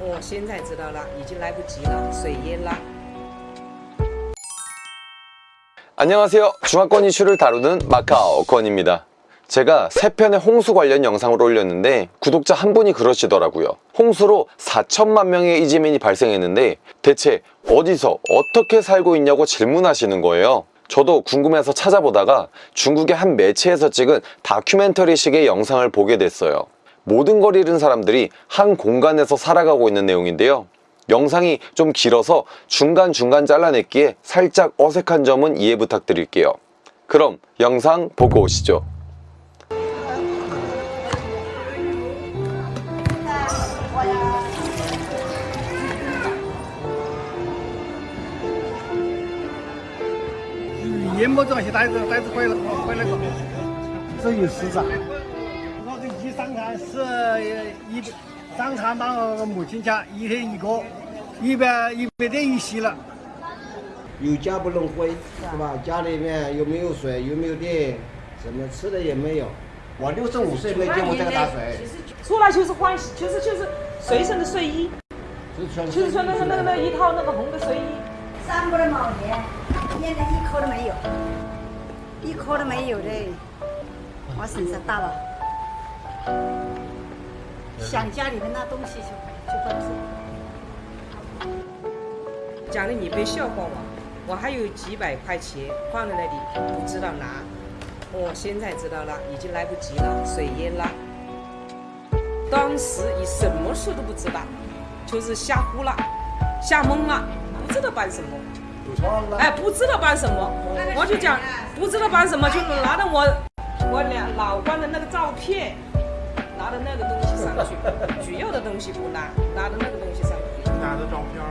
我现在知道了，已经来不及了，水淹了。 안녕하세요. 중화권 이슈를 다루는 마카오 권입니다. 제가 세 편의 홍수 관련 영상을 올렸는데 구독자 한 분이 그러시더라고요. 홍수로 4천만 명의 이재민이 발생했는데 대체 어디서 어떻게 살고 있냐고 질문하시는 거예요. 저도 궁금해서 찾아보다가 중국의 한 매체에서 찍은 다큐멘터리식의 영상을 보게 됐어요. 모든 걸 잃은 사람들이 한 공간에서 살아가고 있는 내용인데요. 영상이 좀 길어서 중간중간 잘라냈기에 살짝 어색한 점은 이해 부탁드릴게요. 그럼 영상 보고 오시죠. 淹没这些袋子，袋子回来回来个，这有市长。 是一上看到目前价一天一个，一百一百点一席了。有家不能回，是吧？家里面有没有水，有没有电，什么吃的也没有。我六十五岁没见过这个大水，出来就是换，就是就是随身的睡衣，就是穿那个那个那一套那个红的睡衣。三不的毛钱，现在一颗都没有，一颗都没有的，我身上大了。想家里面那东西就就不吃。讲的你别笑话我，我还有几百块钱放在那里，不知道拿。我现在知道了，已经来不及了，水淹了。当时你什么事都不知道，就是吓呼了，吓懵了，不知道办什么。哎，不知道办什么，我就讲不知道办什么，就拿着我我俩老关的那个照片，拿着那个东西上去，主要的东西不拿，拿的那个东西上去。拿的照片儿，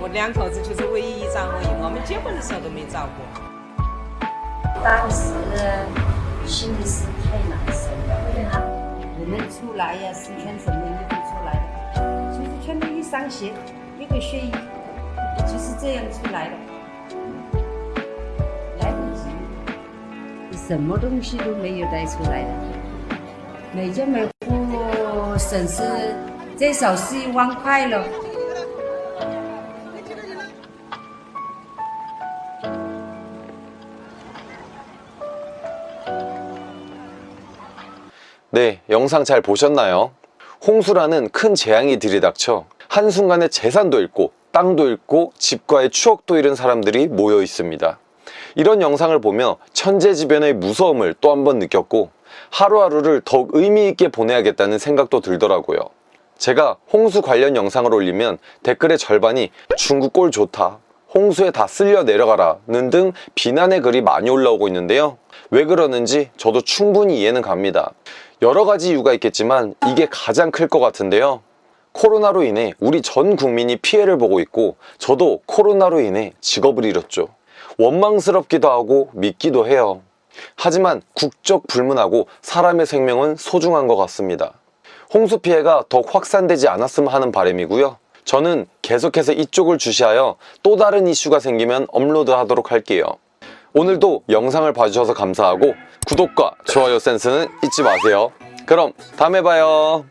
我两口子就是唯一一张而已，我们结婚的时候都没照过。当时心里是太难受了，我们出来呀，是穿什么衣服出来的？就是穿的一双鞋，一个睡衣，就是这样出来的。来不及，什么东西都没有带出来的， 每家每户损失最少是一万块了。 네, 영상 잘 보셨나요? 홍수라는 큰 재앙이 들이닥쳐 한순간에 재산도 잃고 땅도 잃고 집과의 추억도 잃은 사람들이 모여 있습니다. 이런 영상을 보며 천재지변의 무서움을 또 한 번 느꼈고 하루하루를 더욱 의미 있게 보내야겠다는 생각도 들더라고요. 제가 홍수 관련 영상을 올리면 댓글의 절반이 중국 꼴 좋다, 홍수에 다 쓸려 내려가라는 등 비난의 글이 많이 올라오고 있는데요. 왜 그러는지 저도 충분히 이해는 갑니다. 여러 가지 이유가 있겠지만 이게 가장 클 것 같은데요. 코로나로 인해 우리 전 국민이 피해를 보고 있고 저도 코로나로 인해 직업을 잃었죠. 원망스럽기도 하고 믿기도 해요. 하지만 국적 불문하고 사람의 생명은 소중한 것 같습니다. 홍수 피해가 더욱 확산되지 않았으면 하는 바람이고요. 저는 계속해서 이쪽을 주시하여 또 다른 이슈가 생기면 업로드 하도록 할게요. 오늘도 영상을 봐주셔서 감사하고 구독과 좋아요 센스는 잊지 마세요. 그럼 다음에 봐요.